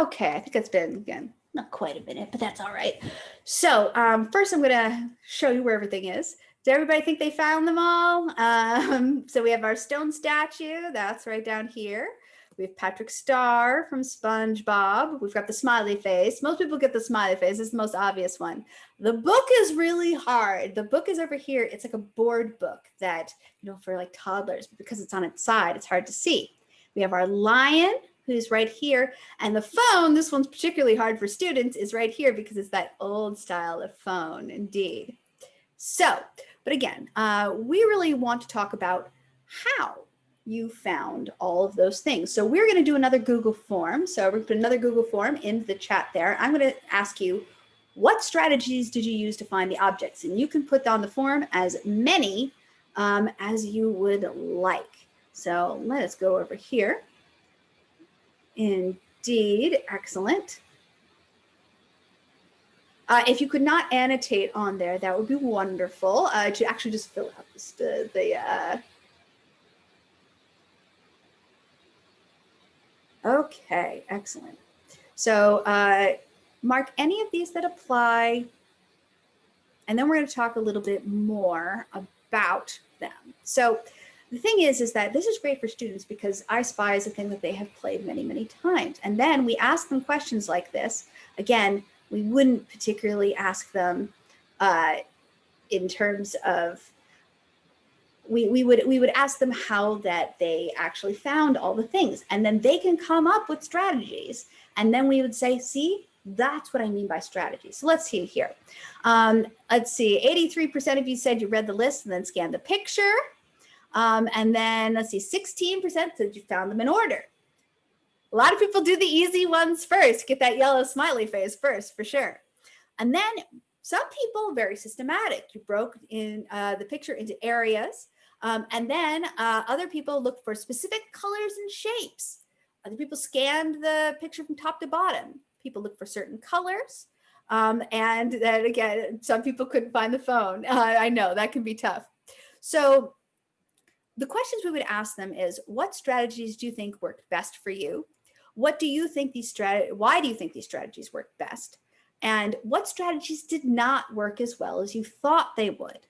Okay, I think it's been, again, not quite a minute, but that's all right. So um, first I'm gonna show you where everything is. Does everybody think they found them all? Um, so we have our stone statue, that's right down here. We have Patrick Star from SpongeBob. We've got the smiley face. Most people get the smiley face. It's the most obvious one. The book is really hard. The book is over here. It's like a board book that, you know, for like toddlers, because it's on its side, it's hard to see. We have our lion who's right here. And the phone, this one's particularly hard for students, is right here because it's that old style of phone, indeed. So, but again, uh, we really want to talk about how you found all of those things. So we're going to do another Google form. So we're to put another Google form in the chat there. I'm going to ask you, what strategies did you use to find the objects? And you can put on the form as many um, as you would like. So let us go over here. Indeed, excellent. Uh, if you could not annotate on there, that would be wonderful uh, to actually just fill out the, the uh, Okay, excellent. So uh, mark any of these that apply, and then we're going to talk a little bit more about them. So the thing is, is that this is great for students because I Spy is a thing that they have played many, many times. And then we ask them questions like this. Again, we wouldn't particularly ask them uh, in terms of we, we would we would ask them how that they actually found all the things and then they can come up with strategies and then we would say see that's what I mean by strategy. So let's see here. Um, let's see, 83% of you said you read the list and then scanned the picture. Um, and then let's see, 16% said you found them in order. A lot of people do the easy ones first, get that yellow smiley face first for sure. And then some people very systematic. You broke in uh, the picture into areas. Um, and then uh, other people looked for specific colors and shapes. Other people scanned the picture from top to bottom. People look for certain colors. Um, and then again, some people couldn't find the phone. Uh, I know that can be tough. So the questions we would ask them is, what strategies do you think worked best for you? What do you think these strategies, Why do you think these strategies worked best? And what strategies did not work as well as you thought they would?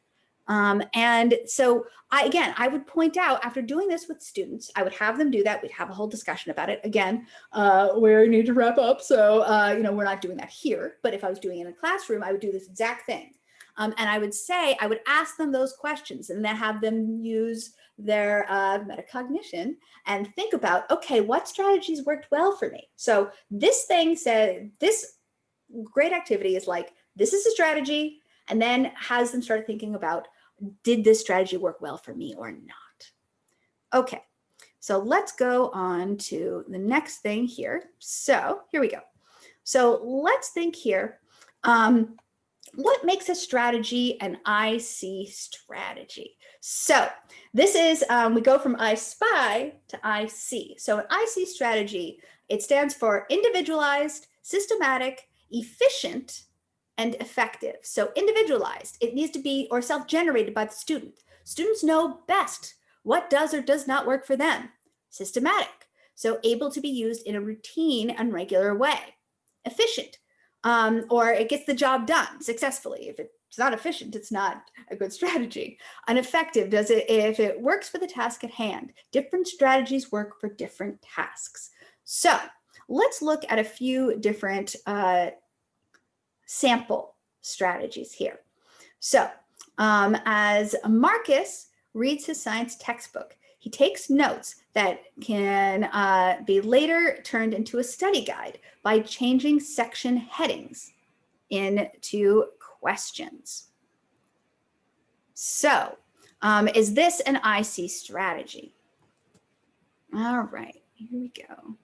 Um, and so I, again, I would point out after doing this with students, I would have them do that. We'd have a whole discussion about it. Again, uh, we need to wrap up. So, uh, you know, we're not doing that here, but if I was doing it in a classroom, I would do this exact thing. Um, and I would say, I would ask them those questions and then have them use their uh, metacognition and think about, okay, what strategies worked well for me? So this thing said, this great activity is like, this is a strategy, and then has them start thinking about did this strategy work well for me or not? Okay, so let's go on to the next thing here. So here we go. So let's think here. Um, what makes a strategy an IC strategy? So this is, um, we go from I spy to IC. So an IC strategy, it stands for individualized, systematic, efficient, and effective. So individualized, it needs to be or self-generated by the student. Students know best what does or does not work for them. Systematic, so able to be used in a routine and regular way. Efficient, um, or it gets the job done successfully. If it's not efficient, it's not a good strategy. Uneffective, does it if it works for the task at hand. Different strategies work for different tasks. So let's look at a few different uh, sample strategies here. So um, as Marcus reads his science textbook, he takes notes that can uh, be later turned into a study guide by changing section headings into questions. So um, is this an IC strategy? All right, here we go.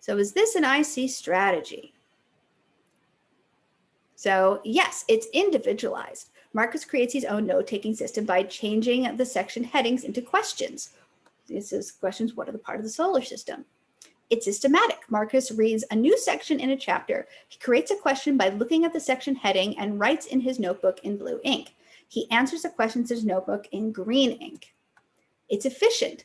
So is this an IC strategy? So yes, it's individualized. Marcus creates his own note-taking system by changing the section headings into questions. This is questions, what are the part of the solar system? It's systematic. Marcus reads a new section in a chapter. He creates a question by looking at the section heading and writes in his notebook in blue ink. He answers the questions in his notebook in green ink. It's efficient.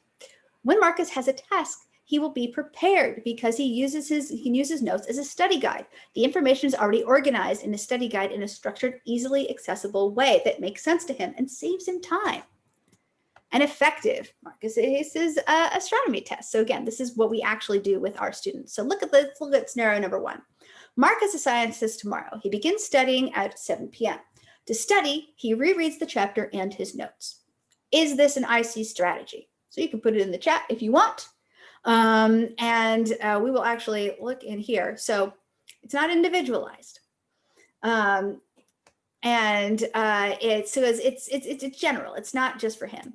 When Marcus has a task, he will be prepared because he uses his he can use his notes as a study guide. The information is already organized in a study guide in a structured, easily accessible way that makes sense to him and saves him time. And effective, Marcus aces uh, astronomy test. So again, this is what we actually do with our students. So look at this, look at scenario number one. Marcus is a scientist tomorrow. He begins studying at 7 p.m. To study, he rereads the chapter and his notes. Is this an IC strategy? So you can put it in the chat if you want. Um, and uh, we will actually look in here. So it's not individualized. Um, and uh, it's, so it's, it's, it's, it's general. It's not just for him.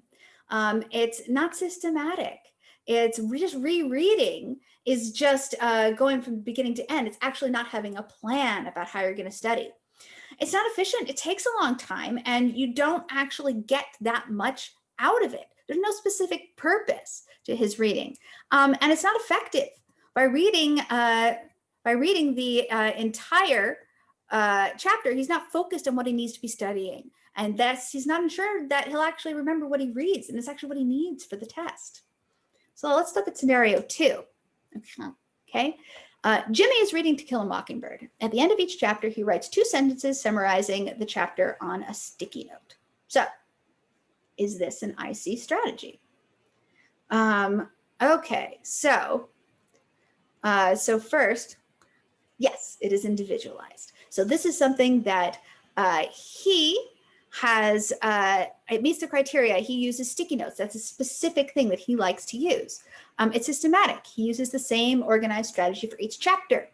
Um, it's not systematic. It's just rereading is just uh, going from beginning to end. It's actually not having a plan about how you're going to study. It's not efficient. It takes a long time and you don't actually get that much out of it. There's no specific purpose to his reading. Um, and it's not effective. By reading, uh, by reading the uh, entire uh, chapter, he's not focused on what he needs to be studying. And that's, he's not sure that he'll actually remember what he reads and it's actually what he needs for the test. So let's look at scenario two. Okay. Uh, Jimmy is reading To Kill a Mockingbird. At the end of each chapter, he writes two sentences summarizing the chapter on a sticky note. So is this an IC strategy? Um, okay, so, uh, so first, yes, it is individualized. So this is something that uh, he has, uh, it meets the criteria. He uses sticky notes. That's a specific thing that he likes to use. Um, it's systematic. He uses the same organized strategy for each chapter.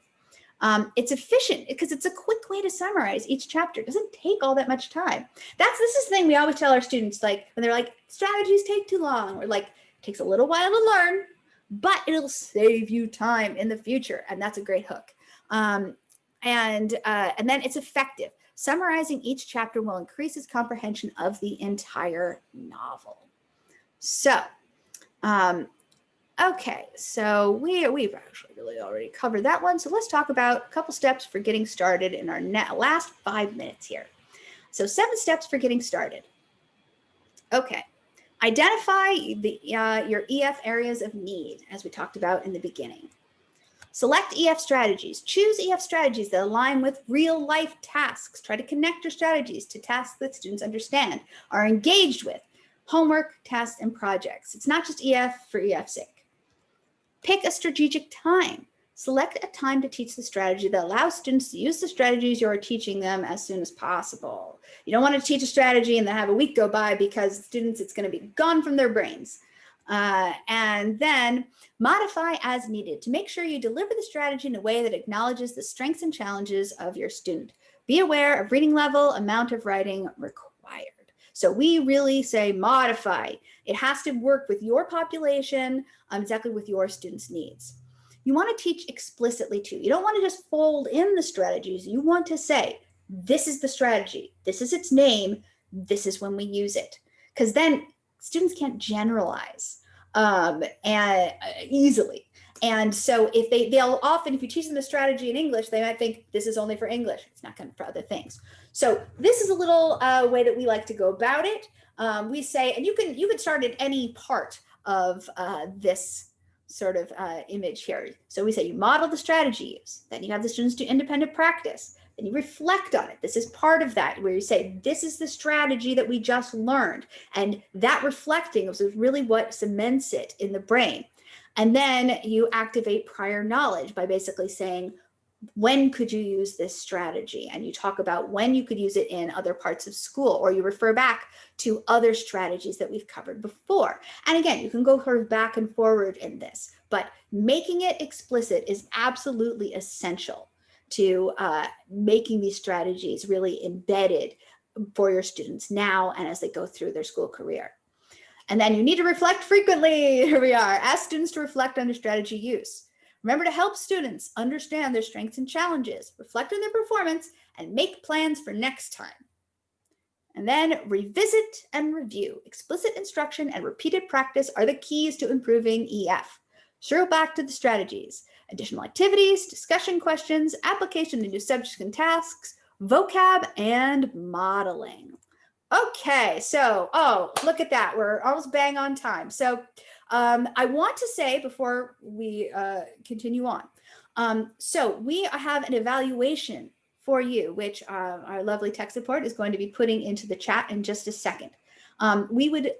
Um, it's efficient because it's a quick way to summarize each chapter. It doesn't take all that much time. That's this is the thing we always tell our students, like when they're like, strategies take too long, or like, takes a little while to learn, but it'll save you time in the future. And that's a great hook. Um, and, uh, and then it's effective. Summarizing each chapter will increase his comprehension of the entire novel. So, um, okay, so we, we've actually really already covered that one. So let's talk about a couple steps for getting started in our last five minutes here. So seven steps for getting started. Okay, identify the, uh, your EF areas of need, as we talked about in the beginning. Select EF strategies. Choose EF strategies that align with real life tasks. Try to connect your strategies to tasks that students understand, are engaged with, homework, tests, and projects. It's not just EF for EF's sake. Pick a strategic time. Select a time to teach the strategy that allows students to use the strategies you're teaching them as soon as possible. You don't want to teach a strategy and then have a week go by because students, it's going to be gone from their brains. Uh, and then modify as needed to make sure you deliver the strategy in a way that acknowledges the strengths and challenges of your student. Be aware of reading level, amount of writing required. So we really say modify. It has to work with your population, um, exactly with your students' needs. You want to teach explicitly too. You don't want to just fold in the strategies. You want to say, this is the strategy. This is its name. This is when we use it. Because then students can't generalize um, and uh, easily. And so if they, they'll often, if you teach them a strategy in English, they might think this is only for English. It's not going for other things. So this is a little uh, way that we like to go about it. Um, we say, and you can, you can start at any part of uh, this sort of uh, image here. So we say you model the strategy use, then you have the students do independent practice and you reflect on it. This is part of that where you say, this is the strategy that we just learned. And that reflecting is really what cements it in the brain. And then you activate prior knowledge by basically saying, when could you use this strategy? And you talk about when you could use it in other parts of school, or you refer back to other strategies that we've covered before. And again, you can go sort of back and forward in this, but making it explicit is absolutely essential to uh, making these strategies really embedded for your students now and as they go through their school career. And then you need to reflect frequently. Here we are. Ask students to reflect on their strategy use. Remember to help students understand their strengths and challenges, reflect on their performance, and make plans for next time. And then revisit and review. Explicit instruction and repeated practice are the keys to improving EF. Circle back to the strategies additional activities, discussion questions, application to new subjects and tasks, vocab, and modeling. Okay, so, oh, look at that. We're almost bang on time. So um, I want to say before we uh, continue on, um, so we have an evaluation for you, which uh, our lovely tech support is going to be putting into the chat in just a second. Um, we would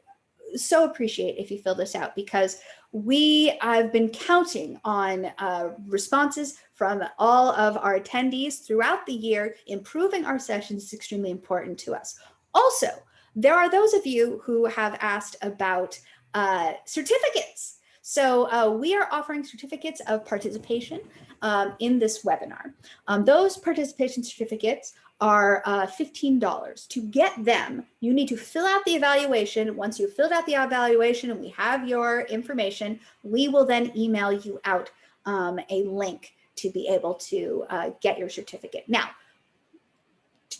so appreciate if you fill this out because we have been counting on uh, responses from all of our attendees throughout the year. Improving our sessions is extremely important to us. Also, there are those of you who have asked about uh, certificates. So uh, we are offering certificates of participation um, in this webinar. Um, those participation certificates are uh, $15. To get them, you need to fill out the evaluation. Once you've filled out the evaluation and we have your information, we will then email you out um, a link to be able to uh, get your certificate. Now,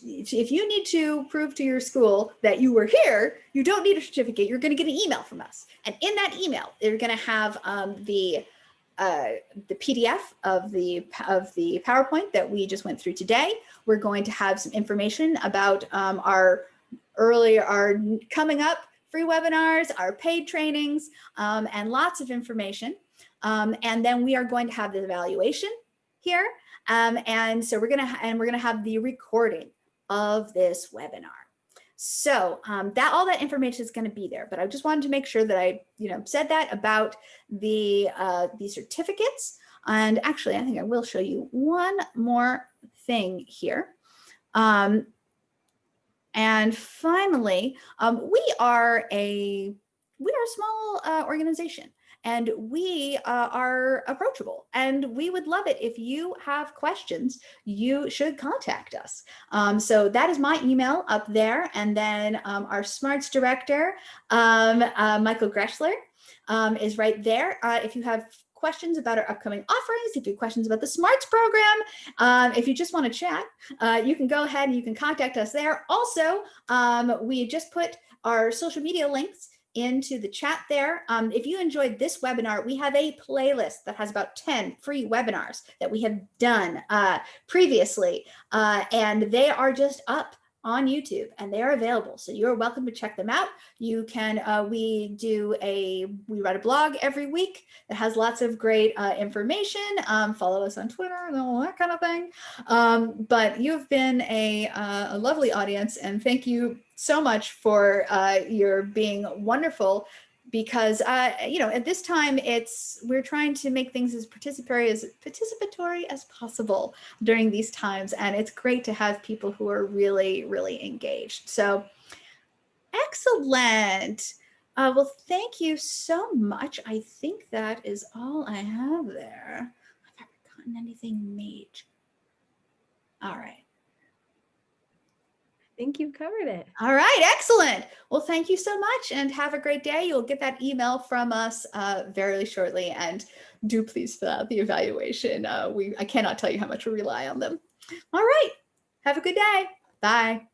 if you need to prove to your school that you were here, you don't need a certificate. You're going to get an email from us. And in that email, they're going to have um, the uh, the PDF of the of the PowerPoint that we just went through today. We're going to have some information about um, our earlier, our coming up free webinars, our paid trainings, um, and lots of information. Um, and then we are going to have the evaluation here. Um, and so we're gonna and we're gonna have the recording of this webinar. So um, that all that information is going to be there, but I just wanted to make sure that I, you know, said that about the uh, the certificates. And actually, I think I will show you one more thing here. Um, and finally, um, we are a we are a small uh, organization and we uh, are approachable and we would love it if you have questions you should contact us um, so that is my email up there and then um, our smarts director um, uh, michael gressler um, is right there uh, if you have questions about our upcoming offerings, if you have questions about the SMARTS program, um, if you just want to chat, uh, you can go ahead and you can contact us there. Also, um, we just put our social media links into the chat there. Um, if you enjoyed this webinar, we have a playlist that has about 10 free webinars that we have done uh, previously, uh, and they are just up on YouTube and they are available. So you're welcome to check them out. You can, uh, we do a, we write a blog every week that has lots of great uh, information. Um, follow us on Twitter and all that kind of thing. Um, but you've been a, uh, a lovely audience and thank you so much for uh, your being wonderful because uh, you know at this time it's we're trying to make things as participatory as participatory as possible during these times and it's great to have people who are really really engaged. So excellent! Uh, well thank you so much. I think that is all I have there. I've I forgotten anything major all right think you've covered it. All right, excellent. Well, thank you so much and have a great day. You'll get that email from us uh, very shortly and do please fill out the evaluation. Uh, we I cannot tell you how much we rely on them. All right, have a good day. Bye.